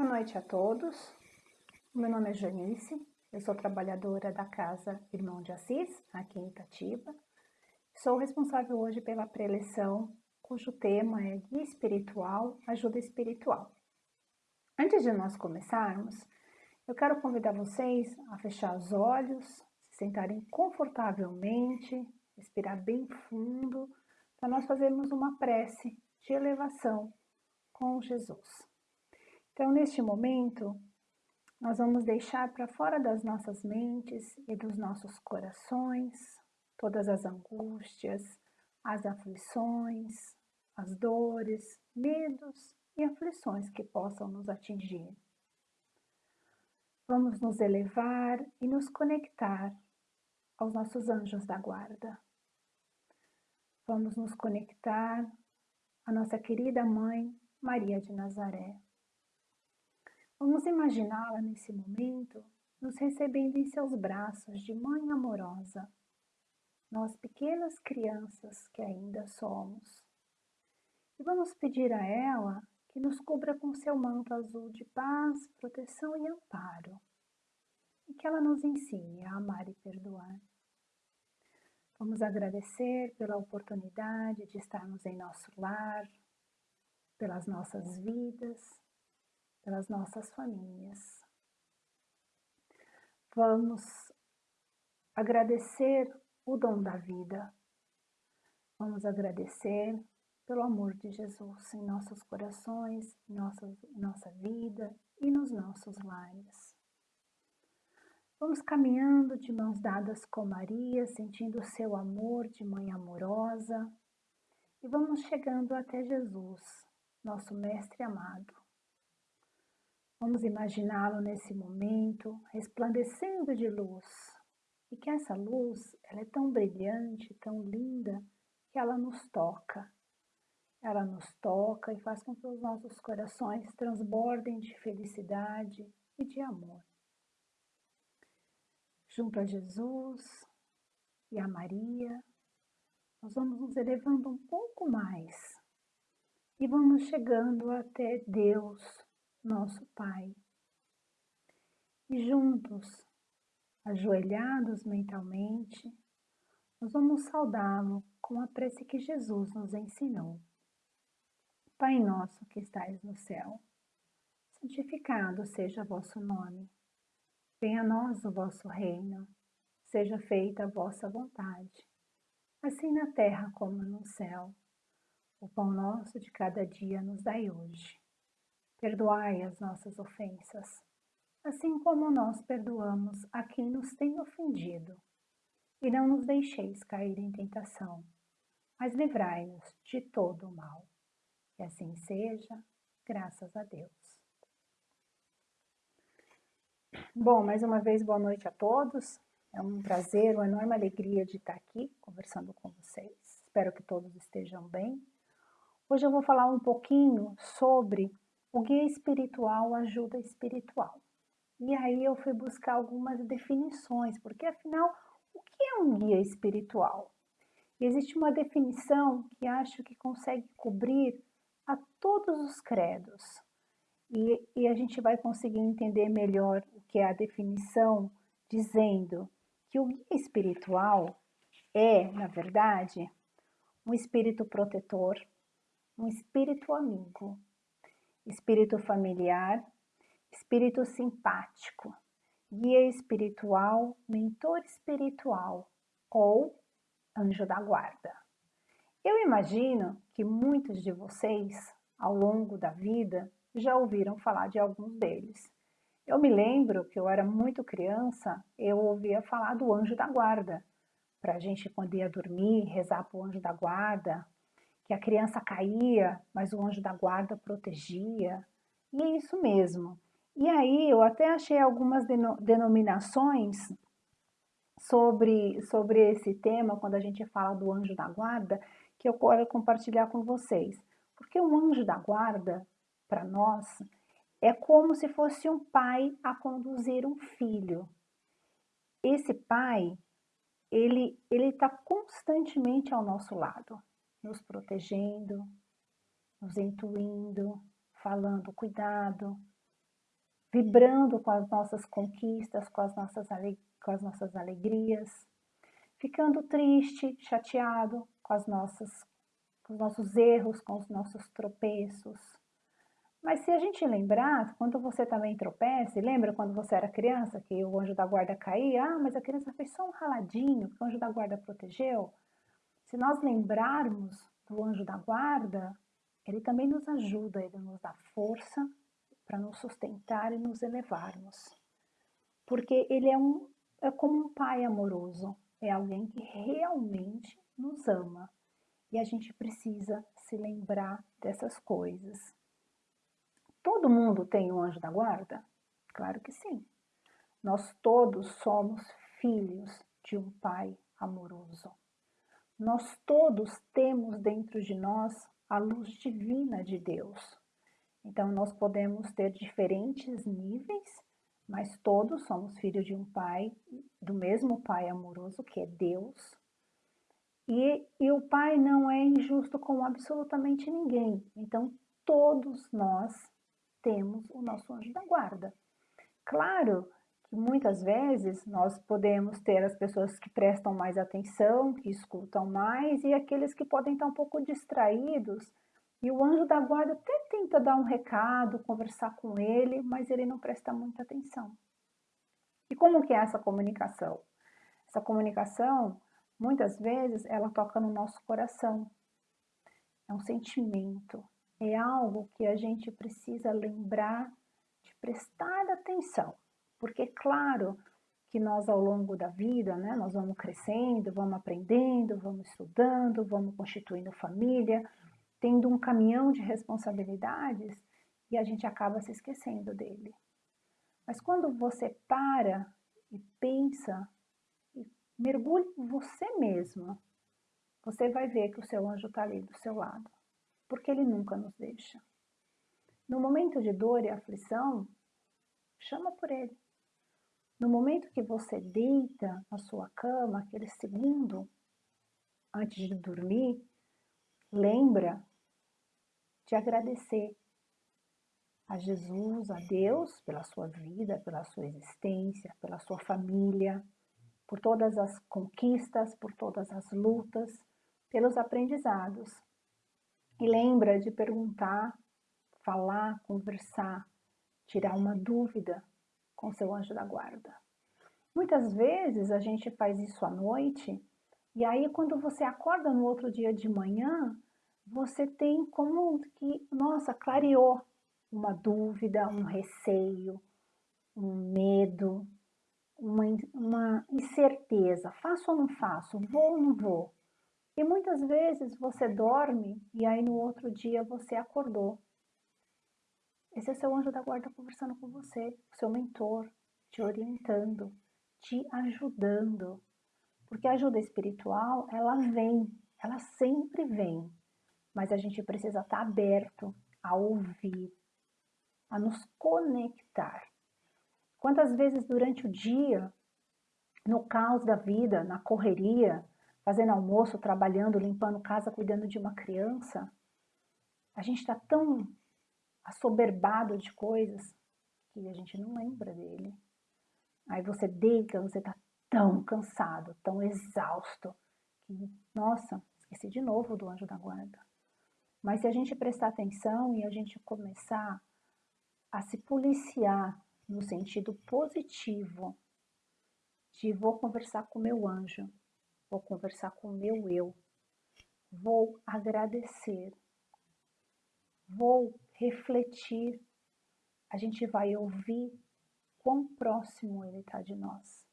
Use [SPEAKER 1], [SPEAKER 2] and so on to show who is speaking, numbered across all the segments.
[SPEAKER 1] Boa noite a todos. Meu nome é Janice, eu sou trabalhadora da Casa Irmão de Assis, aqui em Itatiba. Sou responsável hoje pela preleção, cujo tema é Guia Espiritual, Ajuda Espiritual. Antes de nós começarmos, eu quero convidar vocês a fechar os olhos, se sentarem confortavelmente, respirar bem fundo, para nós fazermos uma prece de elevação com Jesus. Então, neste momento, nós vamos deixar para fora das nossas mentes e dos nossos corações todas as angústias, as aflições, as dores, medos e aflições que possam nos atingir. Vamos nos elevar e nos conectar aos nossos anjos da guarda. Vamos nos conectar à nossa querida mãe Maria de Nazaré. Vamos imaginá-la nesse momento nos recebendo em seus braços de mãe amorosa, nós pequenas crianças que ainda somos. E vamos pedir a ela que nos cubra com seu manto azul de paz, proteção e amparo, e que ela nos ensine a amar e perdoar. Vamos agradecer pela oportunidade de estarmos em nosso lar, pelas nossas vidas, pelas nossas famílias. Vamos agradecer o dom da vida. Vamos agradecer pelo amor de Jesus em nossos corações, em nossa, nossa vida e nos nossos lares. Vamos caminhando de mãos dadas com Maria, sentindo o seu amor de mãe amorosa, e vamos chegando até Jesus, nosso Mestre amado. Vamos imaginá-lo nesse momento, resplandecendo de luz. E que essa luz, ela é tão brilhante, tão linda, que ela nos toca. Ela nos toca e faz com que os nossos corações transbordem de felicidade e de amor. Junto a Jesus e a Maria, nós vamos nos elevando um pouco mais e vamos chegando até Deus, nosso Pai. E juntos, ajoelhados mentalmente, nós vamos saudá-lo com a prece que Jesus nos ensinou. Pai nosso que estais no céu, santificado seja vosso nome. Venha a nós o vosso reino, seja feita a vossa vontade, assim na terra como no céu. O pão nosso de cada dia nos dai hoje Perdoai as nossas ofensas, assim como nós perdoamos a quem nos tem ofendido. E não nos deixeis cair em tentação, mas livrai-nos de todo o mal. Que assim seja, graças a Deus. Bom, mais uma vez, boa noite a todos. É um prazer, uma enorme alegria de estar aqui conversando com vocês. Espero que todos estejam bem. Hoje eu vou falar um pouquinho sobre o guia espiritual, ajuda espiritual. E aí eu fui buscar algumas definições, porque afinal, o que é um guia espiritual? Existe uma definição que acho que consegue cobrir a todos os credos. E, e a gente vai conseguir entender melhor o que é a definição, dizendo que o guia espiritual é, na verdade, um espírito protetor, um espírito amigo, espírito familiar, espírito simpático, guia espiritual, mentor espiritual ou anjo da guarda. Eu imagino que muitos de vocês, ao longo da vida, já ouviram falar de alguns deles. Eu me lembro que eu era muito criança, eu ouvia falar do anjo da guarda, para a gente ia dormir, rezar para o anjo da guarda, que a criança caía, mas o anjo da guarda protegia. E é isso mesmo. E aí eu até achei algumas denominações sobre, sobre esse tema, quando a gente fala do anjo da guarda, que eu quero compartilhar com vocês. Porque o anjo da guarda, para nós, é como se fosse um pai a conduzir um filho. Esse pai, ele está constantemente ao nosso lado nos protegendo, nos intuindo, falando cuidado, vibrando com as nossas conquistas, com as nossas, com as nossas alegrias, ficando triste, chateado com, as nossas, com os nossos erros, com os nossos tropeços. Mas se a gente lembrar, quando você também tropeça, lembra quando você era criança que o anjo da guarda caía? Ah, mas a criança fez só um raladinho, que o anjo da guarda protegeu. Se nós lembrarmos do anjo da guarda, ele também nos ajuda, ele nos dá força para nos sustentar e nos elevarmos. Porque ele é, um, é como um pai amoroso, é alguém que realmente nos ama. E a gente precisa se lembrar dessas coisas. Todo mundo tem um anjo da guarda? Claro que sim. Nós todos somos filhos de um pai amoroso. Nós todos temos dentro de nós a luz divina de Deus. Então, nós podemos ter diferentes níveis, mas todos somos filhos de um pai, do mesmo pai amoroso, que é Deus. E, e o pai não é injusto com absolutamente ninguém. Então, todos nós temos o nosso anjo da guarda. Claro que muitas vezes nós podemos ter as pessoas que prestam mais atenção, que escutam mais, e aqueles que podem estar um pouco distraídos, e o anjo da guarda até tenta dar um recado, conversar com ele, mas ele não presta muita atenção. E como que é essa comunicação? Essa comunicação, muitas vezes, ela toca no nosso coração. É um sentimento, é algo que a gente precisa lembrar de prestar atenção. Porque, claro, que nós ao longo da vida, né, nós vamos crescendo, vamos aprendendo, vamos estudando, vamos constituindo família, tendo um caminhão de responsabilidades e a gente acaba se esquecendo dele. Mas quando você para e pensa e mergulha em você mesmo, você vai ver que o seu anjo está ali do seu lado, porque ele nunca nos deixa. No momento de dor e aflição, chama por ele. No momento que você deita na sua cama, aquele segundo antes de dormir, lembra de agradecer a Jesus, a Deus, pela sua vida, pela sua existência, pela sua família, por todas as conquistas, por todas as lutas, pelos aprendizados. E lembra de perguntar, falar, conversar, tirar uma dúvida com seu anjo da guarda. Muitas vezes a gente faz isso à noite e aí quando você acorda no outro dia de manhã, você tem como que, nossa, clareou uma dúvida, um receio, um medo, uma, uma incerteza, faço ou não faço, vou ou não vou. E muitas vezes você dorme e aí no outro dia você acordou esse é seu anjo da guarda conversando com você, seu mentor, te orientando, te ajudando. Porque a ajuda espiritual, ela vem, ela sempre vem. Mas a gente precisa estar aberto a ouvir, a nos conectar. Quantas vezes durante o dia, no caos da vida, na correria, fazendo almoço, trabalhando, limpando casa, cuidando de uma criança, a gente está tão assoberbado de coisas que a gente não lembra dele. Aí você deita, você tá tão cansado, tão exausto, que, nossa, esqueci de novo do anjo da guarda. Mas se a gente prestar atenção e a gente começar a se policiar no sentido positivo, de vou conversar com meu anjo, vou conversar com meu eu, vou agradecer, vou refletir, a gente vai ouvir quão próximo Ele está de nós,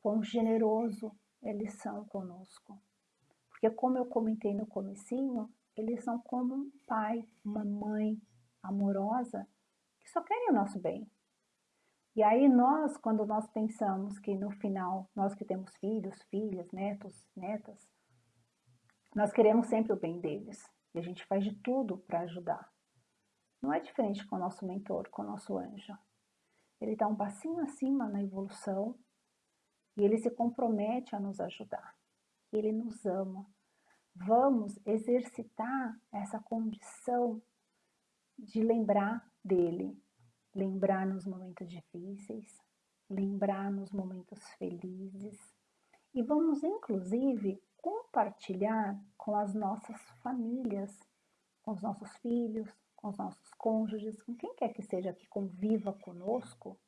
[SPEAKER 1] quão generoso eles são conosco. Porque como eu comentei no comecinho, eles são como um pai, uma mãe amorosa que só querem o nosso bem. E aí nós, quando nós pensamos que no final, nós que temos filhos, filhas, netos, netas, nós queremos sempre o bem deles. E a gente faz de tudo para ajudar. Não é diferente com o nosso mentor, com o nosso anjo. Ele está um passinho acima na evolução e ele se compromete a nos ajudar. Ele nos ama. Vamos exercitar essa condição de lembrar dele, lembrar nos momentos difíceis, lembrar nos momentos felizes e vamos inclusive compartilhar com as nossas famílias, com os nossos filhos, com os nossos cônjuges, com quem quer que seja que conviva conosco,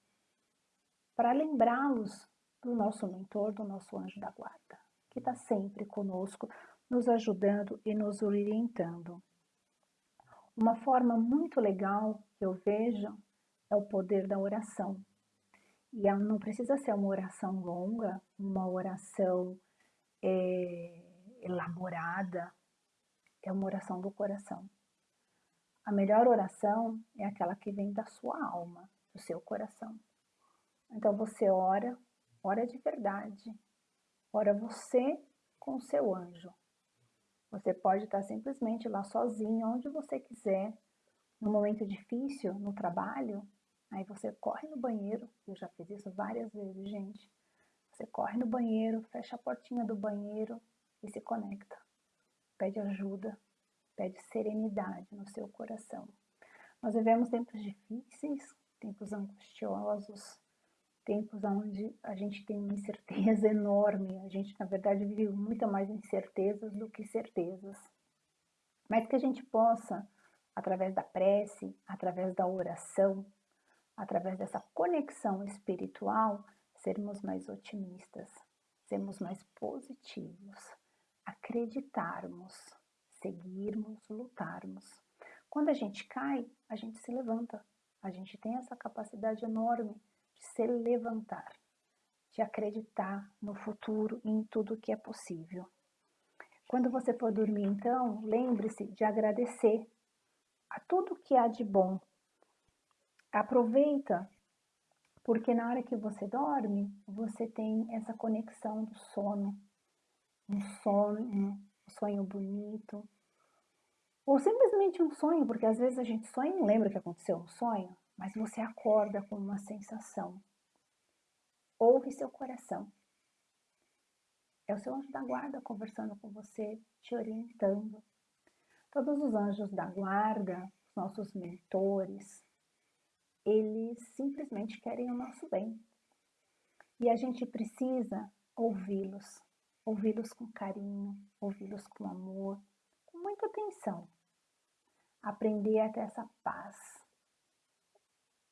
[SPEAKER 1] para lembrá-los do nosso mentor, do nosso anjo da guarda, que está sempre conosco, nos ajudando e nos orientando. Uma forma muito legal que eu vejo é o poder da oração. E não precisa ser uma oração longa, uma oração é, elaborada, é uma oração do coração. A melhor oração é aquela que vem da sua alma, do seu coração. Então você ora, ora de verdade, ora você com o seu anjo. Você pode estar simplesmente lá sozinho, onde você quiser, no momento difícil, no trabalho, aí você corre no banheiro, eu já fiz isso várias vezes, gente. Você corre no banheiro, fecha a portinha do banheiro e se conecta. Pede ajuda, pede serenidade no seu coração. Nós vivemos tempos difíceis, tempos angustiosos, tempos onde a gente tem uma incerteza enorme. A gente, na verdade, vive muito mais incertezas do que certezas. Mas que a gente possa, através da prece, através da oração, através dessa conexão espiritual, sermos mais otimistas, sermos mais positivos, acreditarmos, seguirmos, lutarmos. Quando a gente cai, a gente se levanta. A gente tem essa capacidade enorme de se levantar, de acreditar no futuro e em tudo que é possível. Quando você for dormir, então, lembre-se de agradecer a tudo que há de bom. Aproveita, porque na hora que você dorme, você tem essa conexão do sono, um sono, um sonho bonito, ou simplesmente um sonho, porque às vezes a gente sonha e lembra que aconteceu um sonho, mas você acorda com uma sensação. Ouve seu coração. É o seu anjo da guarda conversando com você, te orientando. Todos os anjos da guarda, os nossos mentores, eles simplesmente querem o nosso bem. E a gente precisa ouvi-los, ouvi-los com carinho, ouvi-los com amor, com muita atenção aprender a ter essa paz,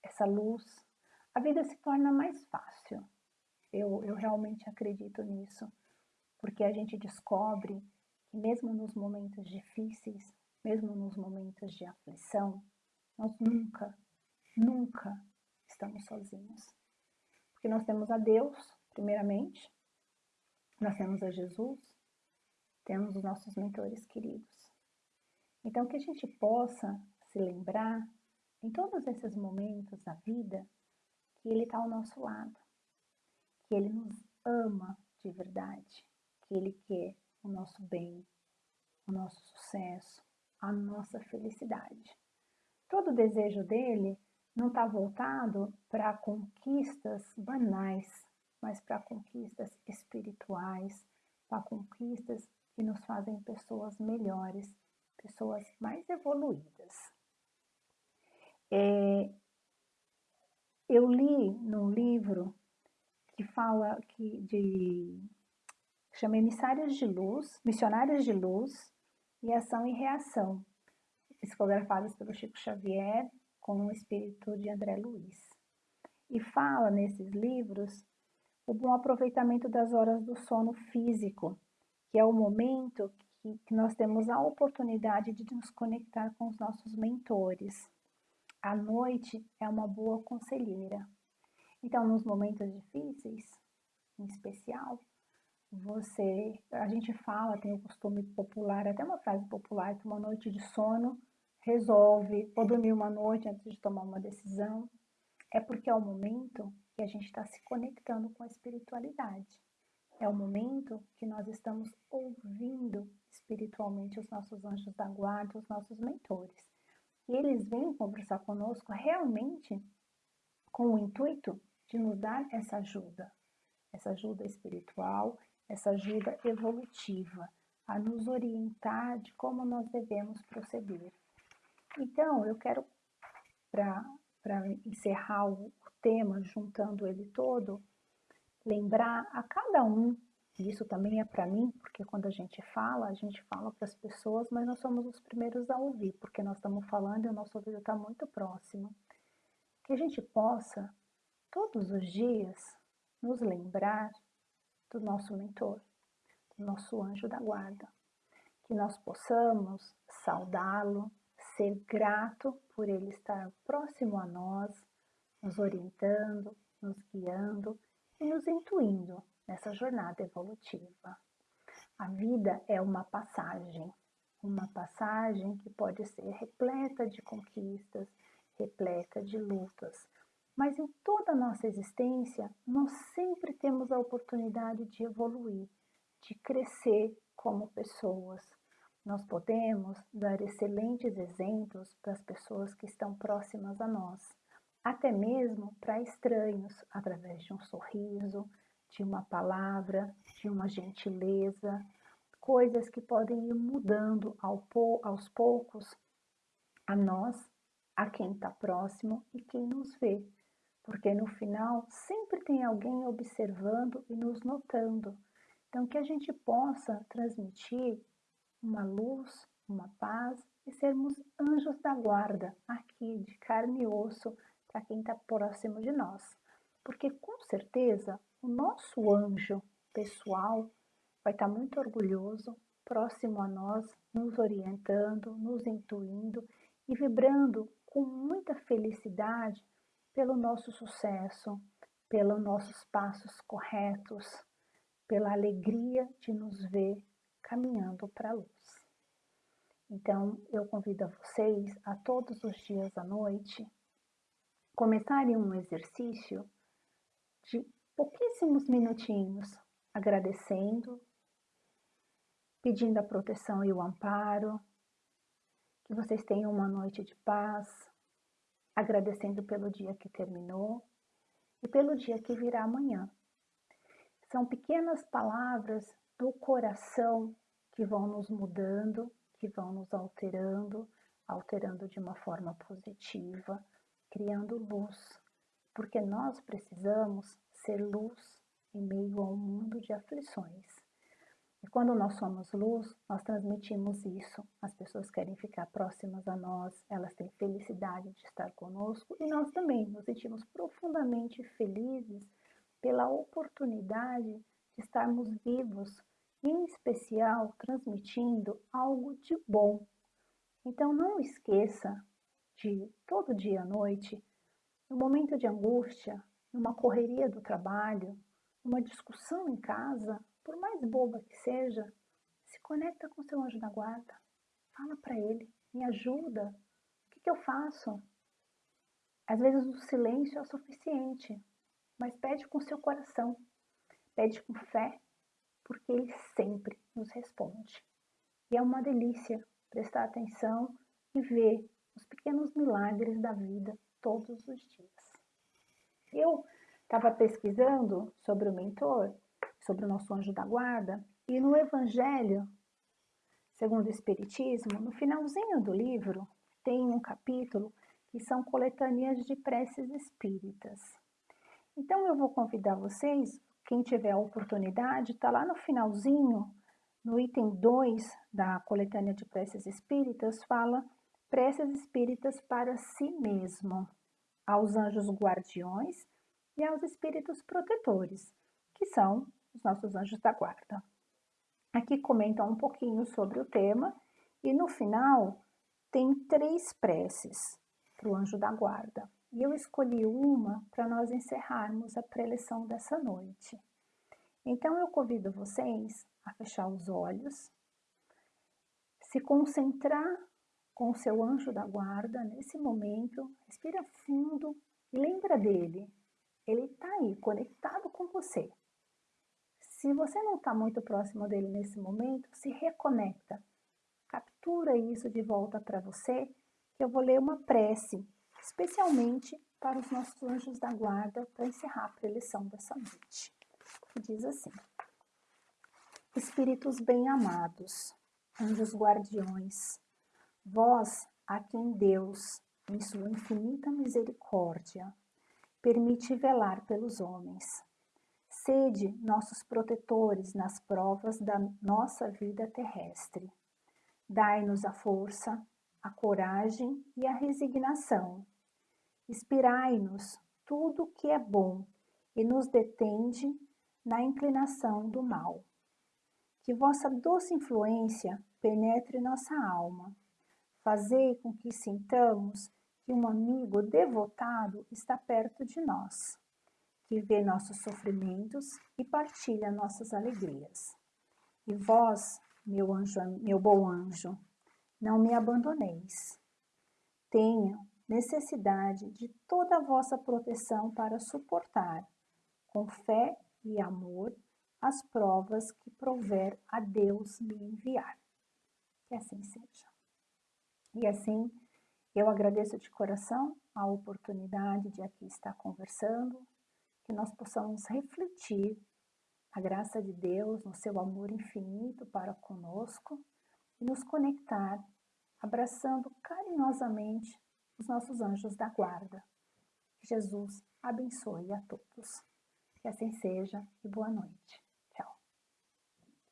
[SPEAKER 1] essa luz, a vida se torna mais fácil. Eu, eu realmente acredito nisso, porque a gente descobre que mesmo nos momentos difíceis, mesmo nos momentos de aflição, nós nunca, nunca estamos sozinhos. Porque nós temos a Deus, primeiramente, nós temos a Jesus, temos os nossos mentores queridos. Então, que a gente possa se lembrar, em todos esses momentos da vida, que Ele está ao nosso lado, que Ele nos ama de verdade, que Ele quer o nosso bem, o nosso sucesso, a nossa felicidade. Todo o desejo dele não está voltado para conquistas banais, mas para conquistas espirituais, para conquistas que nos fazem pessoas melhores pessoas mais evoluídas. É, eu li num livro que fala que de chama Emissários de Luz, Missionários de Luz e Ação e Reação, psicografadas pelo Chico Xavier com o espírito de André Luiz. E fala nesses livros o bom aproveitamento das horas do sono físico, que é o momento que, que nós temos a oportunidade de nos conectar com os nossos mentores. A noite é uma boa conselheira. Então, nos momentos difíceis, em especial, você, a gente fala, tem o costume popular, até uma frase popular, que uma noite de sono resolve, ou dormir uma noite antes de tomar uma decisão, é porque é o momento que a gente está se conectando com a espiritualidade. É o momento que nós estamos ouvindo espiritualmente os nossos anjos da guarda, os nossos mentores. E eles vêm conversar conosco realmente com o intuito de nos dar essa ajuda, essa ajuda espiritual, essa ajuda evolutiva, a nos orientar de como nós devemos proceder. Então, eu quero, para para encerrar o tema, juntando ele todo, lembrar a cada um, e isso também é para mim, porque quando a gente fala, a gente fala para as pessoas, mas nós somos os primeiros a ouvir, porque nós estamos falando e o nosso ouvido está muito próximo. Que a gente possa, todos os dias, nos lembrar do nosso mentor, do nosso anjo da guarda. Que nós possamos saudá-lo, ser grato por ele estar próximo a nós, nos orientando, nos guiando e nos intuindo nessa jornada evolutiva. A vida é uma passagem, uma passagem que pode ser repleta de conquistas, repleta de lutas, mas em toda a nossa existência, nós sempre temos a oportunidade de evoluir, de crescer como pessoas. Nós podemos dar excelentes exemplos para as pessoas que estão próximas a nós, até mesmo para estranhos, através de um sorriso, de uma palavra, de uma gentileza, coisas que podem ir mudando aos poucos a nós, a quem está próximo e quem nos vê porque no final sempre tem alguém observando e nos notando. Então, que a gente possa transmitir uma luz, uma paz e sermos anjos da guarda aqui, de carne e osso, para quem está próximo de nós. Porque com certeza o nosso anjo pessoal vai estar muito orgulhoso, próximo a nós, nos orientando, nos intuindo e vibrando com muita felicidade pelo nosso sucesso, pelos nossos passos corretos, pela alegria de nos ver caminhando para a luz. Então, eu convido a vocês a todos os dias à noite começarem um exercício de pouquíssimos minutinhos, agradecendo, pedindo a proteção e o amparo, que vocês tenham uma noite de paz, agradecendo pelo dia que terminou e pelo dia que virá amanhã. São pequenas palavras do coração que vão nos mudando, que vão nos alterando, alterando de uma forma positiva, criando luz, porque nós precisamos ser luz em meio a um mundo de aflições. E quando nós somos luz, nós transmitimos isso. As pessoas querem ficar próximas a nós, elas têm felicidade de estar conosco e nós também nos sentimos profundamente felizes pela oportunidade de estarmos vivos, em especial transmitindo algo de bom. Então não esqueça de todo dia à noite, no momento de angústia, numa correria do trabalho, numa discussão em casa, por mais boba que seja, se conecta com seu anjo da guarda. Fala para ele, me ajuda. O que, que eu faço? Às vezes o silêncio é o suficiente, mas pede com seu coração, pede com fé, porque ele sempre nos responde. E é uma delícia prestar atenção e ver os pequenos milagres da vida todos os dias. Eu estava pesquisando sobre o mentor sobre o nosso anjo da guarda. E no Evangelho, segundo o Espiritismo, no finalzinho do livro, tem um capítulo que são coletâneas de preces espíritas. Então eu vou convidar vocês, quem tiver a oportunidade, está lá no finalzinho, no item 2 da coletânea de preces espíritas, fala preces espíritas para si mesmo, aos anjos guardiões e aos espíritos protetores, que são os nossos anjos da guarda. Aqui comenta um pouquinho sobre o tema e no final tem três preces para o anjo da guarda. E eu escolhi uma para nós encerrarmos a preleção dessa noite. Então eu convido vocês a fechar os olhos, se concentrar com o seu anjo da guarda nesse momento, respira fundo e lembra dele. Ele está aí, conectado com você. Se você não está muito próximo dele nesse momento, se reconecta. Captura isso de volta para você, que eu vou ler uma prece, especialmente para os nossos anjos da guarda, para encerrar a preleção dessa noite. Diz assim: Espíritos bem-amados, anjos guardiões, vós a quem Deus, em sua infinita misericórdia, permite velar pelos homens. Sede nossos protetores nas provas da nossa vida terrestre. Dai-nos a força, a coragem e a resignação. Inspirai-nos tudo que é bom e nos detende na inclinação do mal. Que vossa doce influência penetre nossa alma. Fazei com que sintamos que um amigo devotado está perto de nós, que vê nossos sofrimentos e partilha nossas alegrias. E vós, meu anjo, meu bom anjo, não me abandoneis. Tenha necessidade de toda a vossa proteção para suportar, com fé e amor, as provas que prover a Deus me enviar. Que assim seja. E assim, eu agradeço de coração a oportunidade de aqui estar conversando, que nós possamos refletir a graça de Deus no seu amor infinito para conosco e nos conectar, abraçando carinhosamente os nossos anjos da guarda. Jesus abençoe a todos. Que assim seja e boa noite.